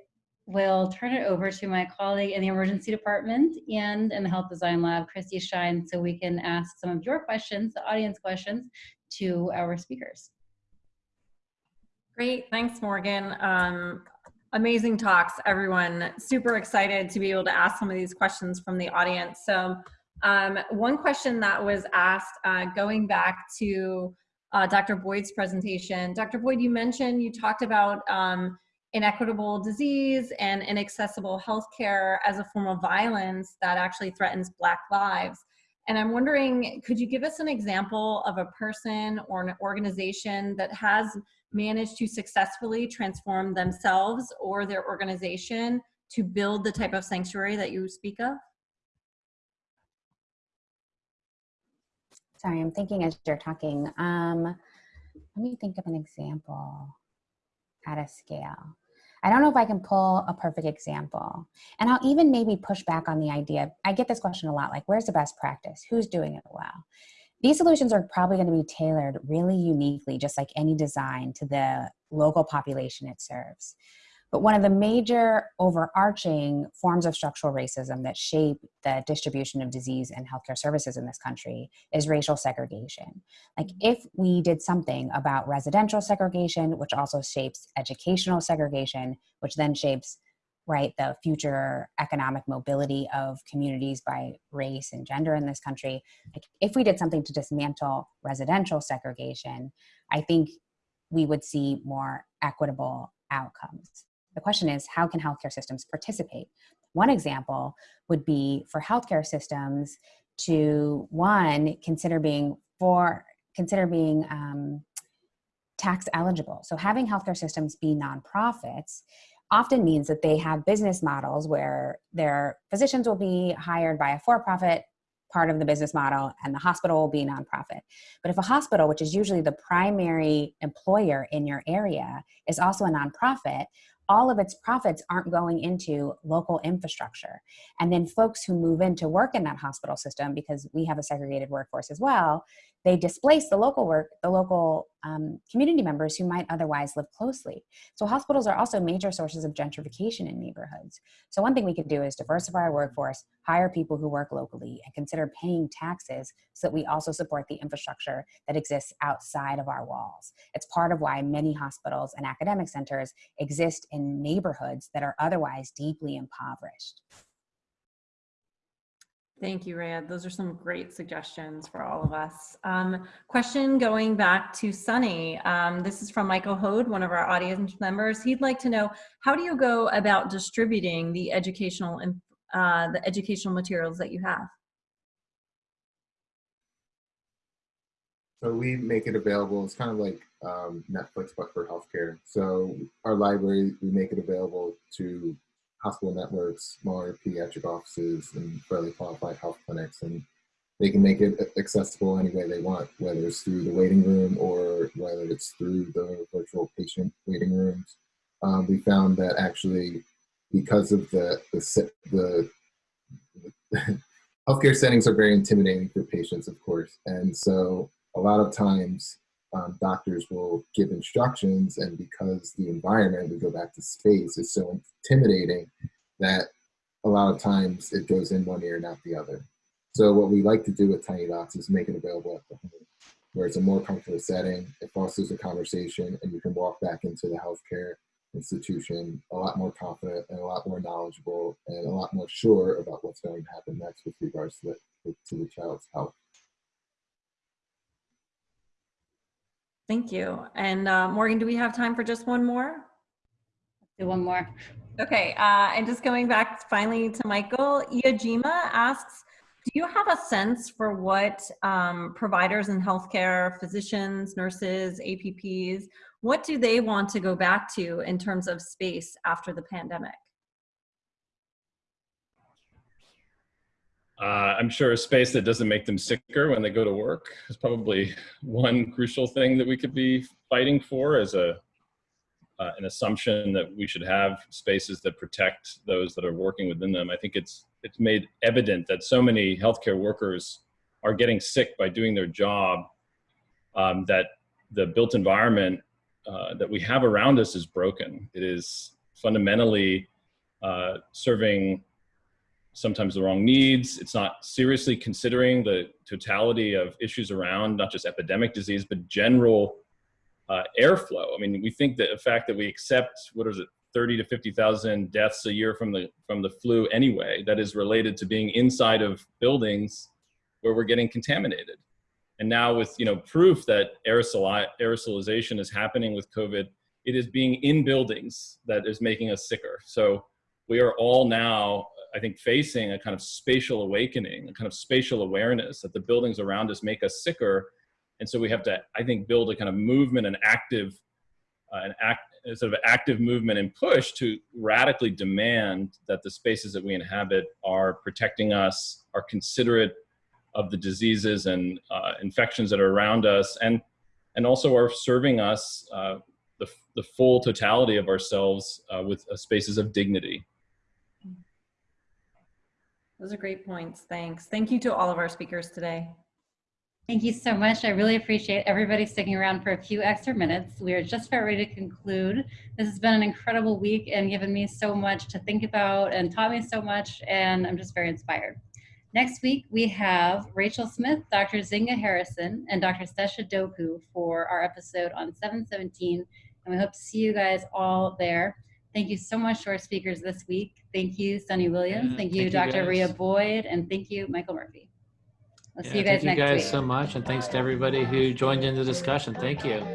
will turn it over to my colleague in the emergency department and in the health design lab, Christy Shine, so we can ask some of your questions, the audience questions, to our speakers. Great, thanks, Morgan. Um, amazing talks, everyone. Super excited to be able to ask some of these questions from the audience. So um, one question that was asked, uh, going back to uh, Dr. Boyd's presentation. Dr. Boyd, you mentioned, you talked about um, inequitable disease and inaccessible healthcare as a form of violence that actually threatens Black lives. And I'm wondering, could you give us an example of a person or an organization that has managed to successfully transform themselves or their organization to build the type of sanctuary that you speak of? Sorry, I'm thinking as you're talking. Um, let me think of an example at a scale. I don't know if I can pull a perfect example. And I'll even maybe push back on the idea. I get this question a lot like, where's the best practice? Who's doing it well? These solutions are probably going to be tailored really uniquely, just like any design, to the local population it serves. But one of the major overarching forms of structural racism that shape the distribution of disease and healthcare services in this country is racial segregation. Like mm-hmm. if we did something about residential segregation, which also shapes educational segregation, which then shapes right the future economic mobility of communities by race and gender in this country like if we did something to dismantle residential segregation i think we would see more equitable outcomes the question is, how can healthcare systems participate? One example would be for healthcare systems to one consider being for consider being um, tax eligible. So having healthcare systems be nonprofits often means that they have business models where their physicians will be hired by a for-profit part of the business model and the hospital will be nonprofit. But if a hospital, which is usually the primary employer in your area, is also a nonprofit, all of its profits aren't going into local infrastructure. And then folks who move in to work in that hospital system, because we have a segregated workforce as well, they displace the local work, the local um, community members who might otherwise live closely. So hospitals are also major sources of gentrification in neighborhoods. So one thing we could do is diversify our workforce, hire people who work locally, and consider paying taxes so that we also support the infrastructure that exists outside of our walls. It's part of why many hospitals and academic centers exist in neighborhoods that are otherwise deeply impoverished. Thank you, Rhea. Those are some great suggestions for all of us. Um, question going back to Sunny. Um, this is from Michael Hode, one of our audience members. He'd like to know, how do you go about distributing the educational, uh, the educational materials that you have? So we make it available. It's kind of like um, Netflix, but for healthcare. So our library, we make it available to hospital networks, smaller pediatric offices, and federally qualified health clinics. And they can make it accessible any way they want, whether it's through the waiting room or whether it's through the virtual patient waiting rooms. Um, we found that actually, because of the the, the, the <laughs> healthcare settings are very intimidating for patients, of course, and so a lot of times um, doctors will give instructions and because the environment, we go back to space, is so intimidating that a lot of times it goes in one ear and out the other. So what we like to do with Tiny Docs is make it available at the home, where it's a more comfortable setting, it fosters a conversation, and you can walk back into the healthcare institution a lot more confident and a lot more knowledgeable and a lot more sure about what's going to happen next with regards to the, to the child's health. Thank you. And uh, Morgan, do we have time for just one more? Do one more. Okay, uh, and just going back finally to Michael, Iajima asks, Do you have a sense for what um, providers in healthcare, physicians, nurses, APPs, what do they want to go back to in terms of space after the pandemic? Uh, I'm sure a space that doesn't make them sicker when they go to work is probably one crucial thing that we could be fighting for as a uh, an assumption that we should have spaces that protect those that are working within them. I think it's it's made evident that so many healthcare workers are getting sick by doing their job um, that the built environment uh, that we have around us is broken. It is fundamentally uh, serving sometimes the wrong needs. It's not seriously considering the totality of issues around not just epidemic disease, but general uh, airflow. I mean, we think that the fact that we accept, what is it, 30 to 50,000 deaths a year from the, from the flu anyway, that is related to being inside of buildings where we're getting contaminated. And now with, you know, proof that aerosol, aerosolization is happening with COVID, it is being in buildings that is making us sicker. So we are all now I think, facing a kind of spatial awakening, a kind of spatial awareness that the buildings around us make us sicker. And so we have to, I think, build a kind of movement and active, uh, an act, sort of active movement and push to radically demand that the spaces that we inhabit are protecting us, are considerate of the diseases and uh, infections that are around us, and and also are serving us uh, the, the full totality of ourselves uh, with uh, spaces of dignity. Those are great points. Thanks. Thank you to all of our speakers today. Thank you so much. I really appreciate everybody sticking around for a few extra minutes. We are just about ready to conclude. This has been an incredible week and given me so much to think about and taught me so much, and I'm just very inspired. Next week, we have Rachel Smith, Dr. Nzinga Harrison, and Dr. Stesha Doku for our episode on 717, and we hope to see you guys all there. Thank you so much to our speakers this week. Thank you, Sunny Williams. Yeah, thank you, thank you, Dr. Rhea. Boyd, and thank you, Michael Murphy. We'll see you guys next week. thank you guys week. so much, and thanks to everybody who joined in the discussion. Thank you.